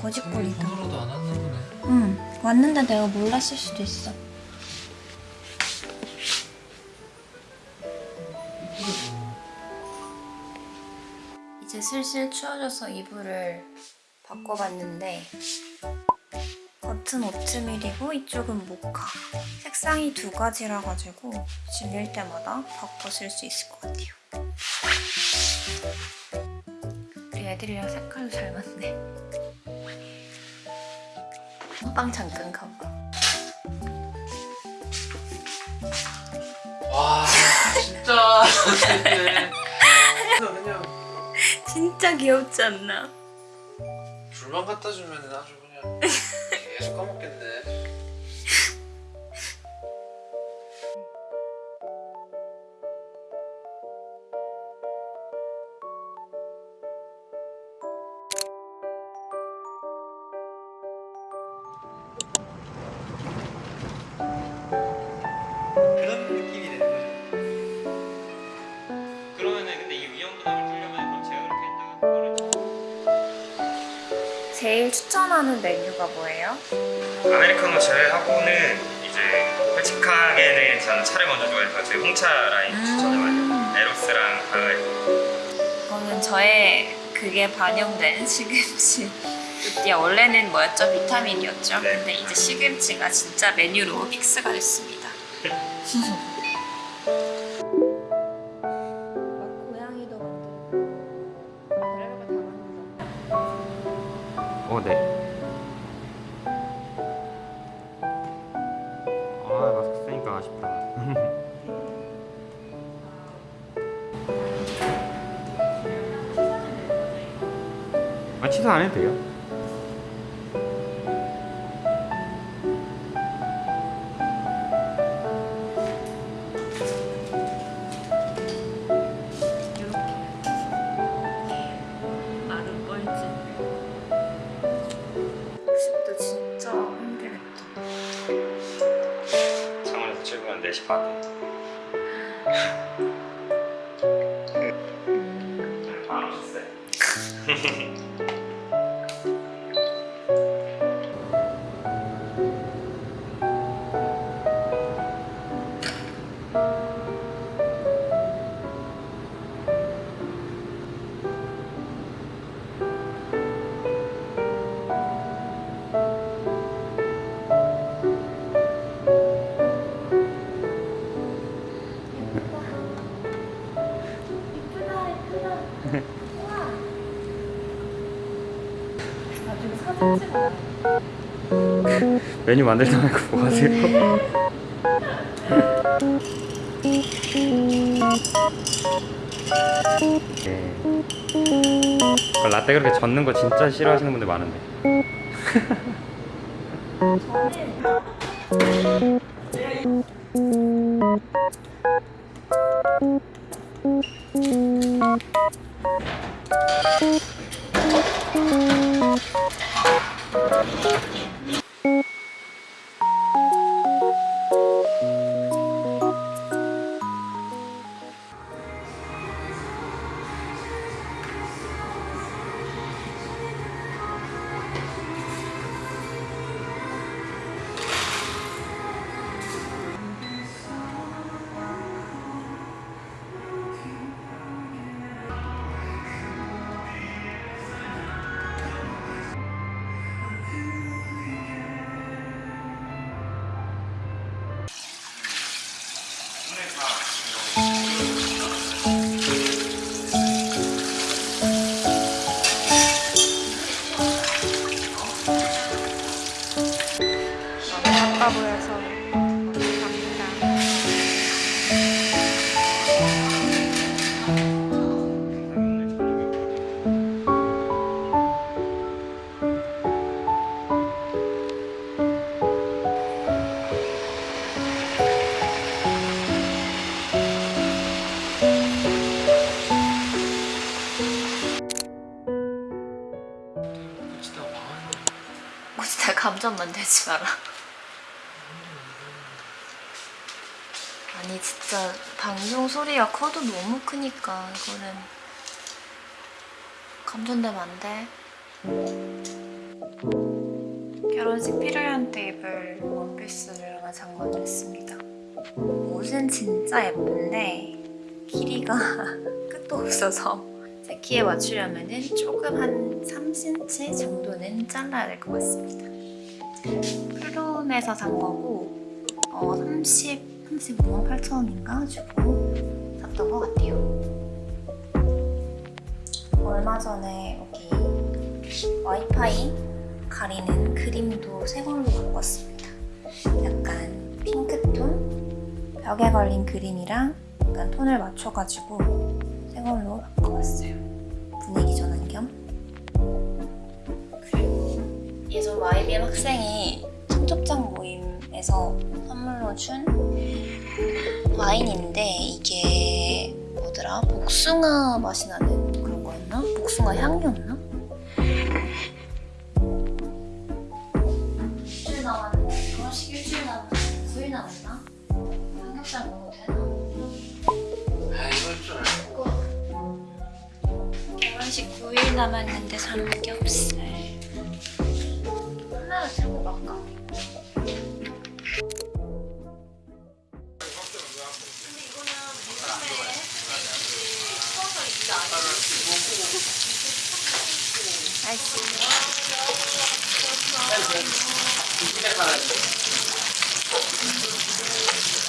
거짓말이다. 오늘도 안 왔나 보네. 응. 왔는데 내가 몰랐을 수도 있어. 이제 슬슬 추워져서 이불을 바꿔봤는데 겉은 오트밀이고 이쪽은 모카 색상이 두 가지라 가지고 질릴 때마다 바꿔 쓸 수 있을 것 같아요 우리 애들이랑 색깔도 잘 맞네 빵 잠깐 가봐 와 진짜. 진짜 귀엽지 않나? 불만 갖다 주면 아주 그냥 계속 까먹겠네. 제일 추천하는 메뉴가 뭐예요? 아메리카노 제외하고는 이제 솔직하게는 저는 차를 먼저 좋아해서 제 홍차 라인 추천을 많이 해요. 에로스랑 가을 저는 저의 그게 반영된 시금치 띠야 원래는 뭐였죠? 비타민이었죠? 네. 근데 이제 시금치가 진짜 메뉴로 fix가 됐습니다 아, 취소 안 해도 돼요? 마른 뻘짓 학습도 진짜 힘들겠다 창원에서 출근한 4시 반. 안 찍어 메뉴 만들지 말고 뭐 하세요? 네. 그 라떼 그렇게 젓는 거 진짜 싫어하시는 분들 많은데. 너무 진짜 감정 만들지 마라 아니 진짜 방송 소리가 커도 너무 크니까 이거는 감전되면 안 돼. 결혼식 필요한 테이블 원피스를 하나 장만했습니다. 옷은 진짜 예쁜데 길이가 끝도 없어서 제 키에 맞추려면 조금 한 3cm 정도는 잘라야 될 것 같습니다. 프롬에서 산 거고 어, 30, 35만 8천 원인가 주고 샀던 것 같아요. 얼마 전에 여기 와이파이 가리는 그림도 새 걸로 바꿨습니다. 약간 핑크톤 벽에 걸린 그림이랑 약간 톤을 맞춰가지고 새 걸로 바꿔봤어요. 분위기 전환 겸. 예전 YBM 학생이 청첩장 모임에서 선물로 준 와인인데 이게 뭐더라? 복숭아 맛이 나는 그런 거였나? 복숭아 향이었나? 일주일 남았는데 결혼식 일주일 남았는데 9일 남았나? 삼겹살 먹어도 되나? 29일 남았는데 삼겹살 하나 들고 갈까? 근데 이거는 물감에 섞어서 있지 않아요?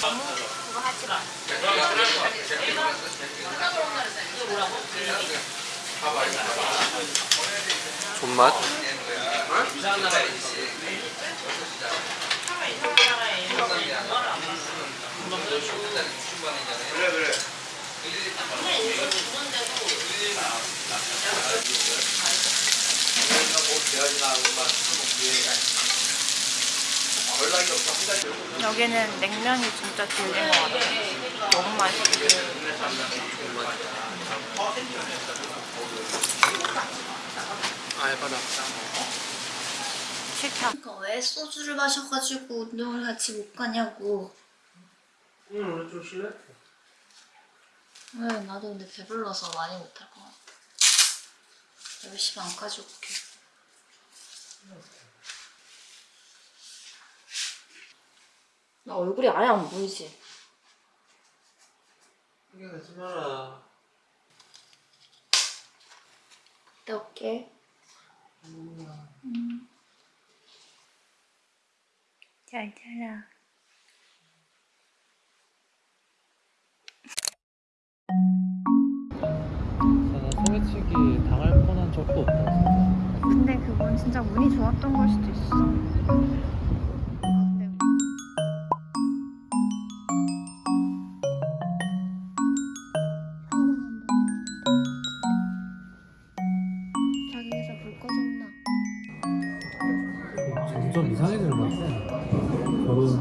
너무 그거 하지 마. 네. 존맛? 여기는 냉면이 진짜 질린 것 같아. 너무 맛있어. 알바다 싫다. 그러니까 왜 소주를 마셔가지고 운동을 같이 못 가냐고. 오늘 오늘 좀 실례? 왜 나도 근데 배불러서 많이 못할 것 같아. 열심히 안 가져올게. 나 얼굴이 아예 안 보이지? 이게 하지 마라 내 올게. 음. 잘 자라. 저는 소매치기 당할 뻔한 적도 없다 진짜 근데 그건 진짜 운이 좋았던 걸 수도 있어. 것 같아. 결혼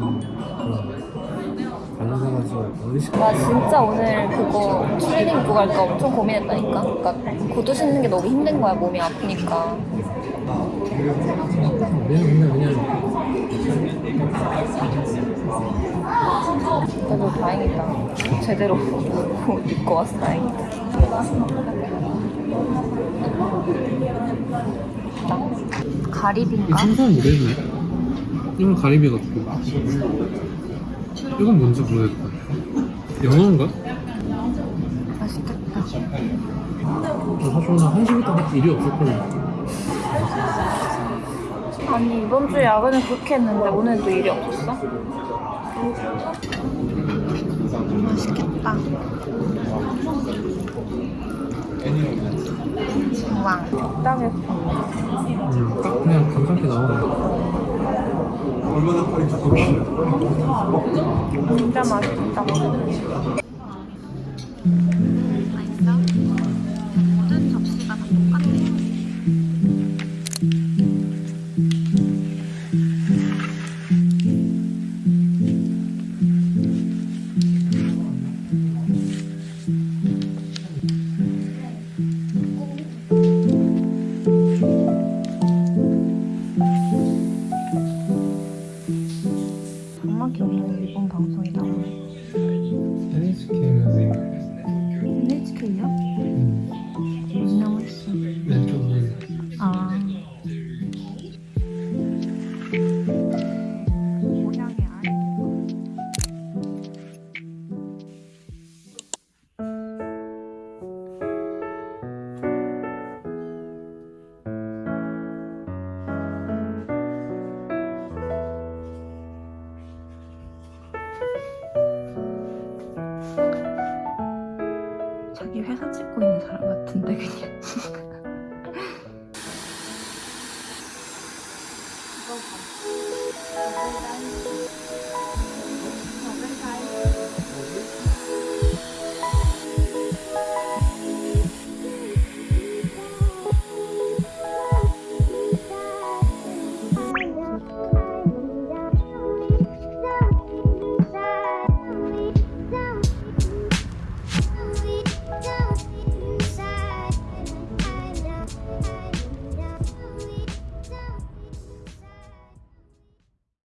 관련해가지고 어르신 나 진짜 오늘 그거 트레이닝 입고 갈까 엄청 고민했다니까. 그러니까 구두 신는 게 너무 힘든 거야 몸이 아프니까. 우리는 그냥 그냥 그래도 다행이다. 제대로 옷 입고 와서 다행이다. 이 가리비인가? 생선 뭐래니? 이건 가리비 같고 이건 뭔지 모르겠다. 영어인가? 맛있겠다. 사실 오늘 한시부터 일이 없었거든. 아니 이번 주에 야근을 그렇게 했는데 오늘도 일이 없었어? 맛있겠다. 왕 적당했어. 음, 딱 그냥 감상게 나오네. 진짜 맛있다.